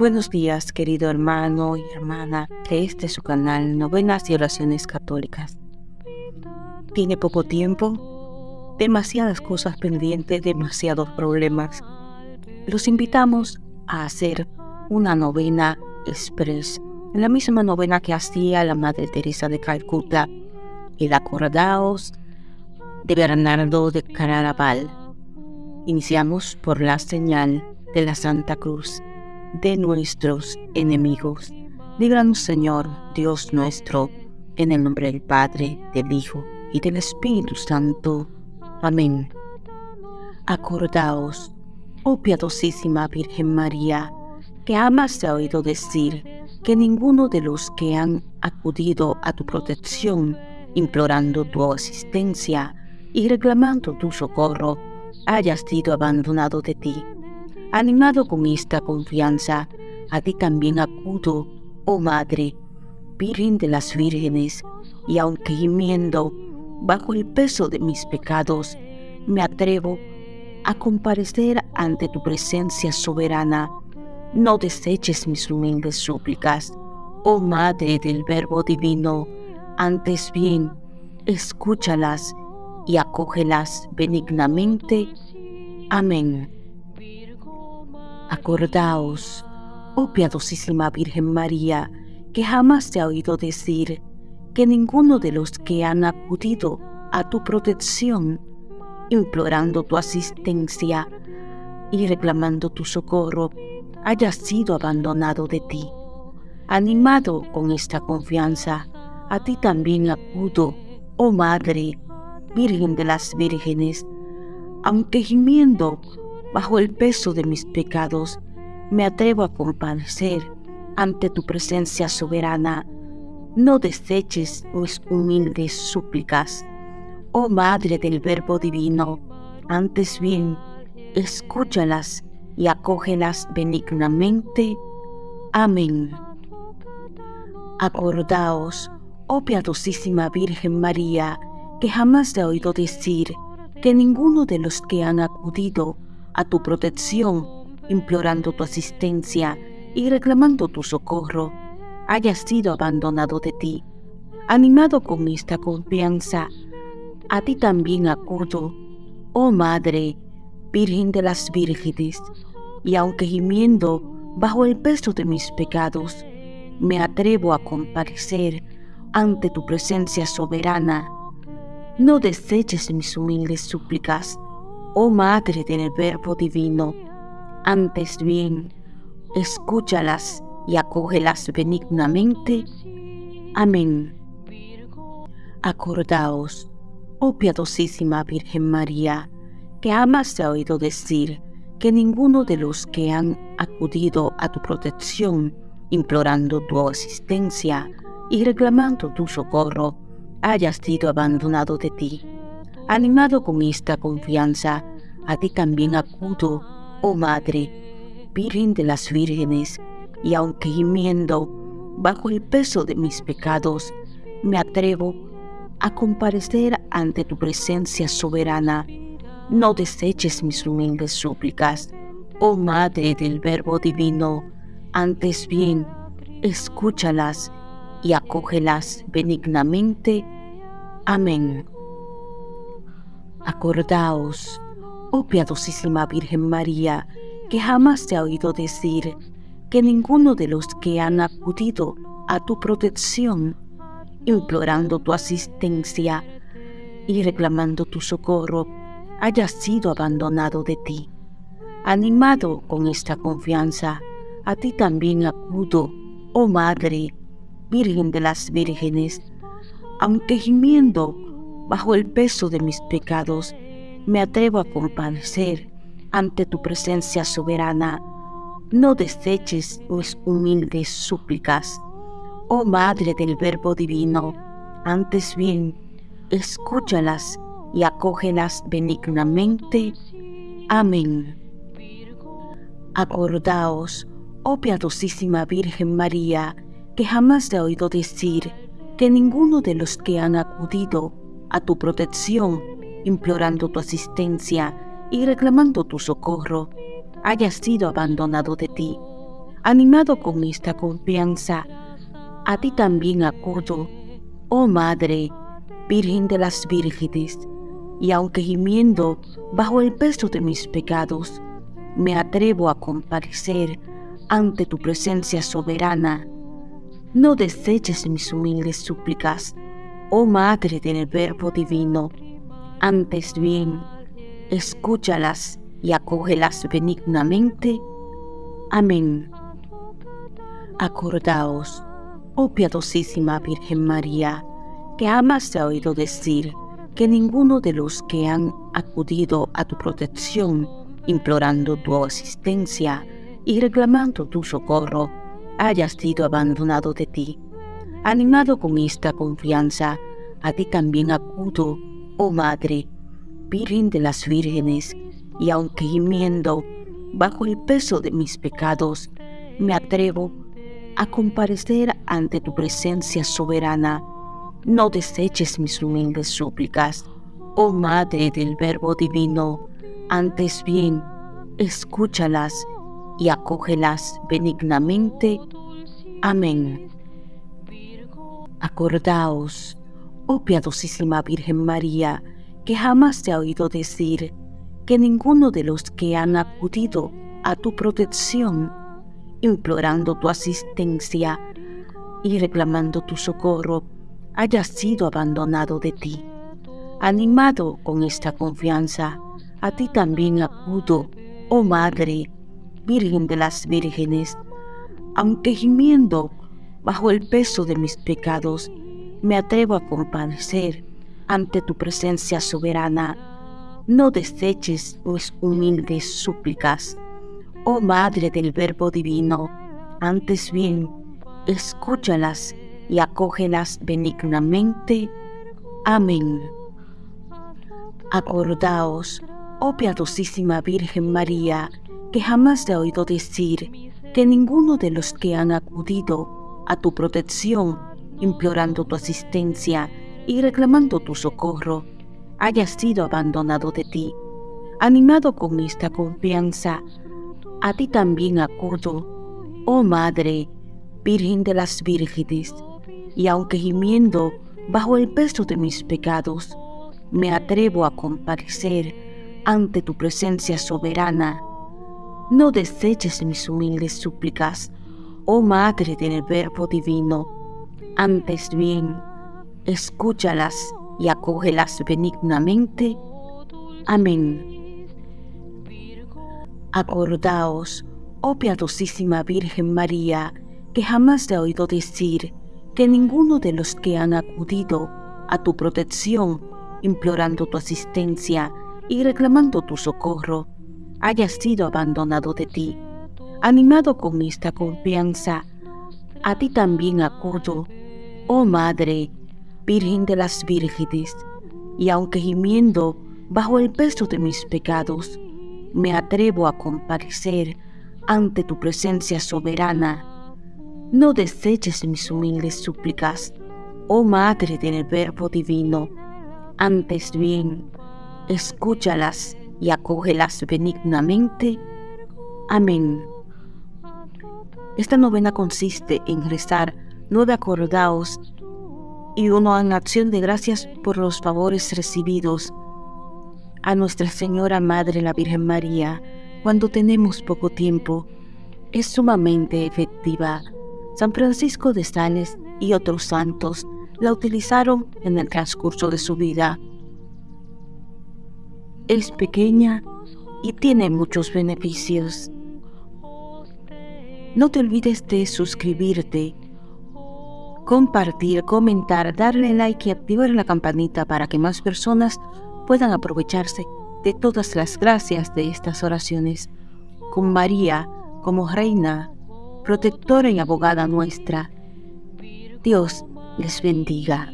Buenos días, querido hermano y hermana de este su canal Novenas y Oraciones Católicas. Tiene poco tiempo, demasiadas cosas pendientes, demasiados problemas. Los invitamos a hacer una novena express, la misma novena que hacía la Madre Teresa de Calcuta, el acordaos de Bernardo de Caraval. Iniciamos por la señal de la Santa Cruz de nuestros enemigos. Líbranos, Señor, Dios nuestro, en el nombre del Padre, del Hijo y del Espíritu Santo. Amén. Acordaos, oh piadosísima Virgen María, que amas ha oído decir que ninguno de los que han acudido a tu protección, implorando tu asistencia y reclamando tu socorro, haya sido abandonado de ti Animado con esta confianza, a ti también acudo, oh Madre, Virgen de las Vírgenes, y aunque gimiendo bajo el peso de mis pecados, me atrevo a comparecer ante tu presencia soberana. No deseches mis humildes súplicas, oh Madre del Verbo Divino, antes bien, escúchalas y acógelas benignamente. Amén. Acordaos, oh piadosísima Virgen María, que jamás te ha oído decir que ninguno de los que han acudido a tu protección, implorando tu asistencia y reclamando tu socorro, haya sido abandonado de ti. Animado con esta confianza, a ti también acudo, oh Madre, Virgen de las Vírgenes, aunque gimiendo bajo el peso de mis pecados, me atrevo a comparecer ante tu presencia soberana. No deseches mis humildes súplicas, oh Madre del Verbo Divino, antes bien, escúchalas y acógelas benignamente. Amén. Acordaos, oh piadosísima Virgen María, que jamás he oído decir que ninguno de los que han acudido a tu protección, implorando tu asistencia y reclamando tu socorro, haya sido abandonado de ti. Animado con esta confianza, a ti también acudo, oh Madre, Virgen de las Vírgenes, y aunque gimiendo bajo el peso de mis pecados, me atrevo a comparecer ante tu presencia soberana. No deseches mis humildes súplicas, oh Madre del Verbo Divino, antes bien, escúchalas y acógelas benignamente. Amén. Acordaos, oh piadosísima Virgen María, que amas se ha oído decir que ninguno de los que han acudido a tu protección, implorando tu asistencia y reclamando tu socorro, haya sido abandonado de ti Animado con esta confianza, a ti también acudo, oh Madre, Virgen de las Vírgenes, y aunque gimiendo bajo el peso de mis pecados, me atrevo a comparecer ante tu presencia soberana. No deseches mis humildes súplicas, oh Madre del Verbo Divino, antes bien, escúchalas y acógelas benignamente. Amén. Acordaos, oh piadosísima Virgen María, que jamás te ha oído decir que ninguno de los que han acudido a tu protección, implorando tu asistencia y reclamando tu socorro, haya sido abandonado de ti. Animado con esta confianza, a ti también acudo, oh Madre, Virgen de las Vírgenes, aunque gimiendo bajo el peso de mis pecados, me atrevo a comparecer ante tu presencia soberana. No deseches mis humildes súplicas, oh Madre del Verbo Divino, antes bien, escúchalas y acógelas benignamente. Amén. Acordaos, oh piadosísima Virgen María, que jamás he oído decir que ninguno de los que han acudido a tu protección, implorando tu asistencia y reclamando tu socorro, haya sido abandonado de ti. Animado con esta confianza, a ti también acudo, oh Madre, Virgen de las Vírgenes, y aunque gimiendo bajo el peso de mis pecados, me atrevo a comparecer ante tu presencia soberana. No deseches mis humildes súplicas, oh Madre del Verbo Divino, antes bien, escúchalas y acógelas benignamente. Amén. Acordaos, oh piadosísima Virgen María, que amas ha oído decir que ninguno de los que han acudido a tu protección, implorando tu asistencia y reclamando tu socorro, haya sido abandonado de ti. Animado con esta confianza, a ti también acudo, oh Madre, Virgen de las Vírgenes, y aunque gimiendo bajo el peso de mis pecados, me atrevo a comparecer ante tu presencia soberana no deseches mis humildes súplicas, oh Madre del Verbo Divino, antes bien, escúchalas y acógelas benignamente. Amén. Acordaos, oh piadosísima Virgen María, que jamás te ha oído decir que ninguno de los que han acudido a tu protección, implorando tu asistencia y reclamando tu socorro, haya sido abandonado de ti. Animado con esta confianza, a ti también acudo, oh Madre, Virgen de las Vírgenes, aunque gimiendo bajo el peso de mis pecados, me atrevo a comparecer ante tu presencia soberana. No deseches mis humildes súplicas, oh Madre del Verbo Divino, antes bien, escúchalas y acógelas benignamente. Amén. Acordaos, oh piadosísima Virgen María, que jamás he oído decir que ninguno de los que han acudido a tu protección, implorando tu asistencia y reclamando tu socorro, haya sido abandonado de ti. Animado con esta confianza, a ti también acudo, oh Madre, Virgen de las Vírgenes, y aunque gimiendo bajo el peso de mis pecados, me atrevo a comparecer ante tu presencia soberana. No deseches mis humildes súplicas, oh Madre del Verbo Divino. Antes bien, escúchalas y acógelas benignamente. Amén. Acordaos, oh piadosísima Virgen María, que jamás he oído decir que ninguno de los que han acudido a tu protección, implorando tu asistencia y reclamando tu socorro, haya sido abandonado de ti. Animado con esta confianza, a ti también acudo, oh Madre, Virgen de las Vírgenes, y aunque gimiendo bajo el peso de mis pecados, me atrevo a comparecer ante tu presencia soberana no deseches mis humildes súplicas, oh Madre del Verbo Divino. Antes bien, escúchalas y acógelas benignamente. Amén. Esta novena consiste en rezar nueve acordados y uno en acción de gracias por los favores recibidos a Nuestra Señora Madre la Virgen María cuando tenemos poco tiempo. Es sumamente efectiva San Francisco de Sales y otros santos la utilizaron en el transcurso de su vida. Es pequeña y tiene muchos beneficios. No te olvides de suscribirte, compartir, comentar, darle like y activar la campanita para que más personas puedan aprovecharse de todas las gracias de estas oraciones. Con María como Reina protectora y abogada nuestra. Dios les bendiga.